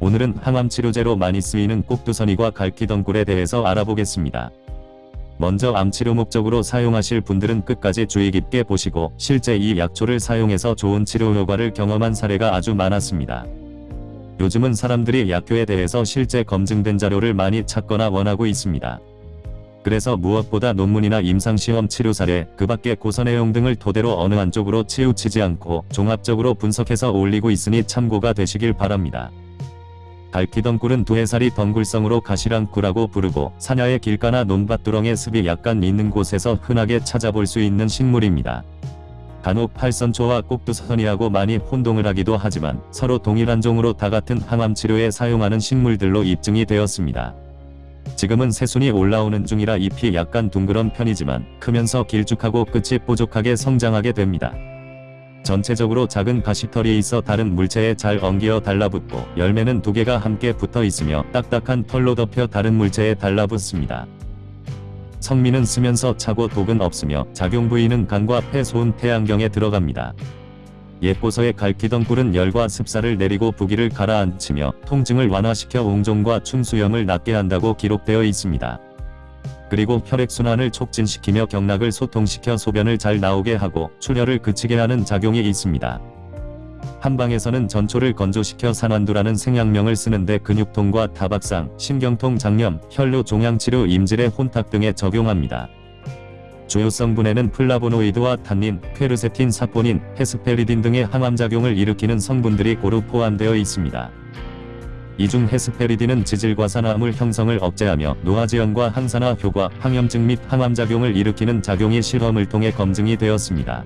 오늘은 항암 치료제로 많이 쓰이는 꼭두선이과 갈퀴덩굴에 대해서 알아보겠습니다. 먼저 암치료 목적으로 사용하실 분들은 끝까지 주의 깊게 보시고 실제 이 약초를 사용해서 좋은 치료 효과를 경험한 사례가 아주 많았습니다. 요즘은 사람들이 약효에 대해서 실제 검증된 자료를 많이 찾거나 원하고 있습니다. 그래서 무엇보다 논문이나 임상시험 치료 사례, 그 밖에 고서 내용 등을 토대로 어느 한쪽으로 치우치지 않고 종합적으로 분석해서 올리고 있으니 참고가 되시길 바랍니다. 갈퀴덩굴은 두해살이 덩굴성으로 가시랑굴라고 부르고 사냐의 길가나 논밭두렁에 습이 약간 있는 곳에서 흔하게 찾아볼 수 있는 식물입니다. 간혹 팔선초와 꼭두선이하고 많이 혼동을 하기도 하지만 서로 동일한 종으로 다 같은 항암치료에 사용하는 식물들로 입증이 되었습니다. 지금은 새순이 올라오는 중이라 잎이 약간 둥그런 편이지만 크면서 길쭉하고 끝이 뾰족하게 성장하게 됩니다. 전체적으로 작은 가시털이 있어 다른 물체에 잘 엉겨 달라붙고 열매는 두 개가 함께 붙어 있으며 딱딱한 털로 덮여 다른 물체에 달라붙습니다. 성미는 쓰면서 차고 독은 없으며 작용 부위는 간과 폐, 소음, 태양경에 들어갑니다. 옛고서의 갈퀴던 꿀은 열과 습사를 내리고 부기를 가라앉히며 통증을 완화시켜 옹종과 충수염을 낫게 한다고 기록되어 있습니다. 그리고 혈액순환을 촉진시키며 경락을 소통시켜 소변을 잘 나오게 하고 출혈을 그치게 하는 작용이 있습니다. 한방에서는 전초를 건조시켜 산완두라는 생약명을 쓰는데 근육통과 타박상, 신경통 장염, 혈뇨 종양치료 임질의 혼탁 등에 적용합니다. 주요 성분에는 플라보노이드와 탄닌, 퀘르세틴, 사포닌, 헤스페리딘 등의 항암작용을 일으키는 성분들이 고루 포함되어 있습니다. 이중 헤스페리딘은 지질과산화물 형성을 억제하며 노화지연과 항산화 효과, 항염증 및 항암작용을 일으키는 작용이 실험을 통해 검증이 되었습니다.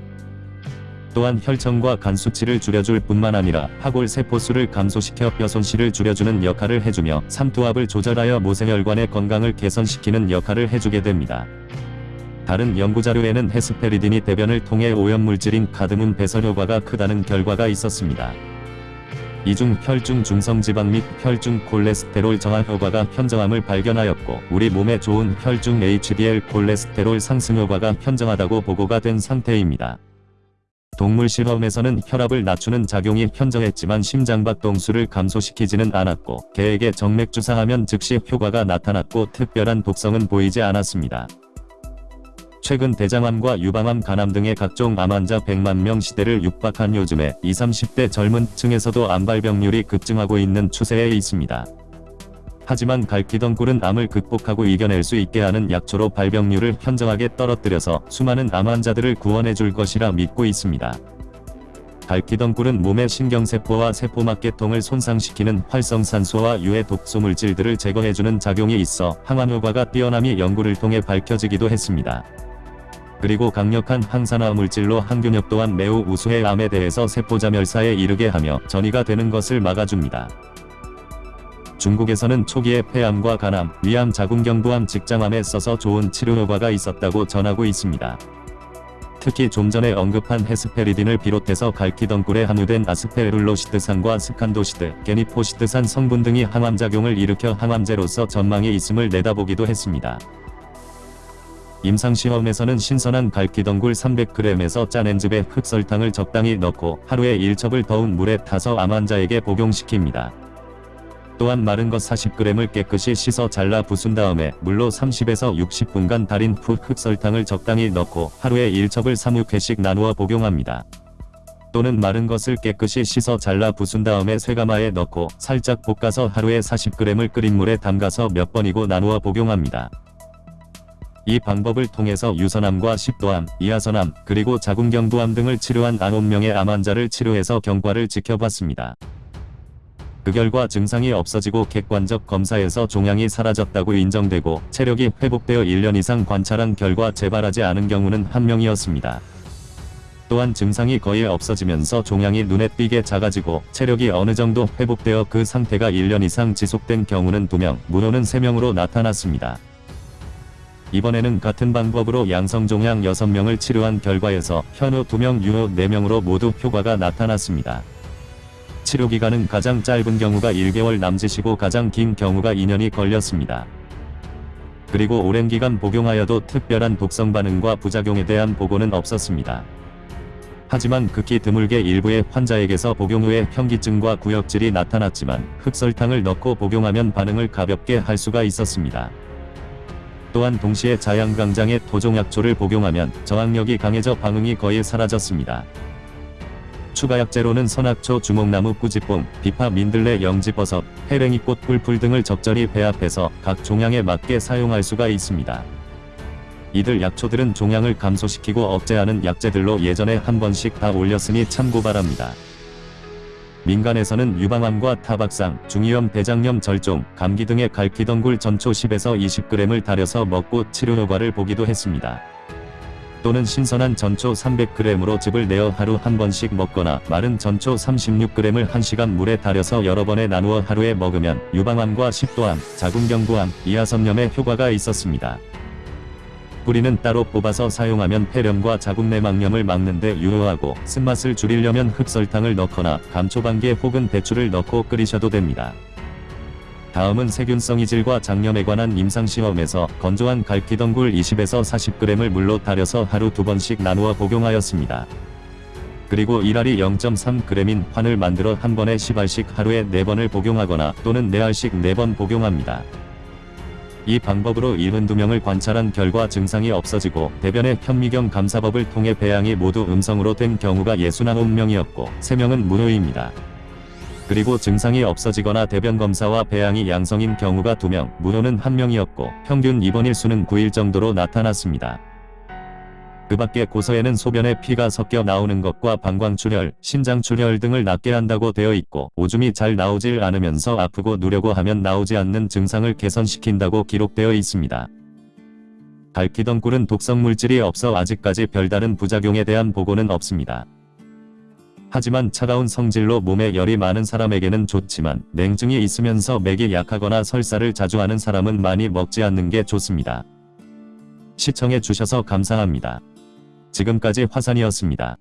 또한 혈청과 간 수치를 줄여줄 뿐만 아니라 하골 세포수를 감소시켜 뼈 손실을 줄여주는 역할을 해주며 삼투압을 조절하여 모세혈관의 건강을 개선시키는 역할을 해주게 됩니다. 다른 연구자료에는 헤스페리딘이 대변을 통해 오염물질인 카드뮴 배설 효과가 크다는 결과가 있었습니다. 이중 혈중 중성지방 및 혈중 콜레스테롤 저하 효과가 현저함을 발견하였고 우리 몸에 좋은 혈중 HDL 콜레스테롤 상승 효과가 현저하다고 보고가 된 상태입니다. 동물 실험에서는 혈압을 낮추는 작용이 현저했지만 심장박동수를 감소시키지는 않았고 개에게 정맥 주사하면 즉시 효과가 나타났고 특별한 독성은 보이지 않았습니다. 최근 대장암과 유방암 간암 등의 각종 암 환자 100만 명 시대를 육박한 요즘에 20, 30대 젊은 층에서도 암 발병률이 급증하고 있는 추세에 있습니다. 하지만 갈퀴덩굴은 암을 극복하고 이겨낼 수 있게 하는 약초로 발병률을 현저하게 떨어뜨려서 수많은 암 환자들을 구원해 줄 것이라 믿고 있습니다. 갈퀴덩굴은 몸의 신경세포와 세포막계통을 손상시키는 활성산소와 유해 독소물질들을 제거해주는 작용이 있어 항암효과가 뛰어남이 연구를 통해 밝혀지기도 했습니다. 그리고 강력한 항산화 물질로 항균력 또한 매우 우수해 암에 대해서 세포자멸사에 이르게 하며 전이가 되는 것을 막아줍니다. 중국에서는 초기에 폐암과 간암, 위암, 자궁경부암, 직장암에 써서 좋은 치료 효과가 있었다고 전하고 있습니다. 특히 좀 전에 언급한 헤스페리딘을 비롯해서 갈퀴덩굴에 함유된 아스페룰로시드산과 스칸도시드, 게니포시드산 성분 등이 항암작용을 일으켜 항암제로서 전망이 있음을 내다보기도 했습니다. 임상시험에서는 신선한 갈퀴덩굴 300g에서 짜낸 즙에 흑설탕을 적당히 넣고 하루에 1첩을 더운 물에 타서 암 환자에게 복용시킵니다. 또한 마른 것 40g을 깨끗이 씻어 잘라 부순 다음에 물로 30에서 60분간 달인 후 흑설탕을 적당히 넣고 하루에 1첩을 3-6회씩 나누어 복용합니다. 또는 마른 것을 깨끗이 씻어 잘라 부순 다음에 쇠가마에 넣고 살짝 볶아서 하루에 40g을 끓인 물에 담가서 몇 번이고 나누어 복용합니다. 이 방법을 통해서 유선암과 식도암, 이하선암, 그리고 자궁경부암 등을 치료한 9명의 암 환자를 치료해서 경과를 지켜봤습니다. 그 결과 증상이 없어지고 객관적 검사에서 종양이 사라졌다고 인정되고 체력이 회복되어 1년 이상 관찰한 결과 재발하지 않은 경우는 한 명이었습니다. 또한 증상이 거의 없어지면서 종양이 눈에 띄게 작아지고 체력이 어느 정도 회복되어 그 상태가 1년 이상 지속된 경우는 2명, 무노는 3명으로 나타났습니다. 이번에는 같은 방법으로 양성종양 6명을 치료한 결과에서 현우 2명, 유효 4명으로 모두 효과가 나타났습니다. 치료기간은 가장 짧은 경우가 1개월 남짓이고 가장 긴 경우가 2년이 걸렸습니다. 그리고 오랜 기간 복용하여도 특별한 독성 반응과 부작용에 대한 보고는 없었습니다. 하지만 극히 드물게 일부의 환자에게서 복용 후에 현기증과 구역질이 나타났지만 흑설탕을 넣고 복용하면 반응을 가볍게 할 수가 있었습니다. 또한 동시에 자양강장에 토종약초를 복용하면 저항력이 강해져 방응이 거의 사라졌습니다. 추가 약재로는 선악초, 주목나무, 꾸지뽕, 비파, 민들레, 영지버섯, 해랭이꽃, 꿀풀 등을 적절히 배합해서 각 종양에 맞게 사용할 수가 있습니다. 이들 약초들은 종양을 감소시키고 억제하는 약재들로 예전에 한 번씩 다 올렸으니 참고 바랍니다. 민간에서는 유방암과 타박상, 중이염, 대장염, 절종, 감기 등의 갈퀴덩굴 전초 10에서 20g을 달여서 먹고 치료 효과를 보기도 했습니다. 또는 신선한 전초 300g으로 즙을 내어 하루 한 번씩 먹거나 마른 전초 36g을 1시간 물에 달여서 여러 번에 나누어 하루에 먹으면 유방암과 식도암, 자궁경부암, 이하선염에 효과가 있었습니다. 뿌리는 따로 뽑아서 사용하면 폐렴과 자궁 내막염을 막는데 유효하고 쓴맛을 줄이려면 흑설탕을 넣거나 감초반개 혹은 배추를 넣고 끓이셔도 됩니다. 다음은 세균성 이질과 장염에 관한 임상시험에서 건조한 갈퀴덩굴 20에서 40g을 물로 달여서 하루 두 번씩 나누어 복용하였습니다. 그리고 1알이 0.3g인 환을 만들어 한 번에 10알씩 하루에 4번을 복용하거나 또는 4알씩 4번 복용합니다. 이 방법으로 72명을 관찰한 결과 증상이 없어지고 대변의 현미경 감사법을 통해 배양이 모두 음성으로 된 경우가 69명이었고 3명은 무효입니다. 그리고 증상이 없어지거나 대변 검사와 배양이 양성인 경우가 2명, 무효는 1명이었고 평균 입원 일 수는 9일 정도로 나타났습니다. 그 밖에 고서에는 소변에 피가 섞여 나오는 것과 방광출혈, 신장출혈 등을 낫게 한다고 되어 있고 오줌이 잘 나오질 않으면서 아프고 누려고 하면 나오지 않는 증상을 개선시킨다고 기록되어 있습니다. 갈퀴덩굴은 독성 물질이 없어 아직까지 별다른 부작용에 대한 보고는 없습니다. 하지만 차가운 성질로 몸에 열이 많은 사람에게는 좋지만 냉증이 있으면서 맥이 약하거나 설사를 자주 하는 사람은 많이 먹지 않는 게 좋습니다. 시청해 주셔서 감사합니다. 지금까지 화산이었습니다.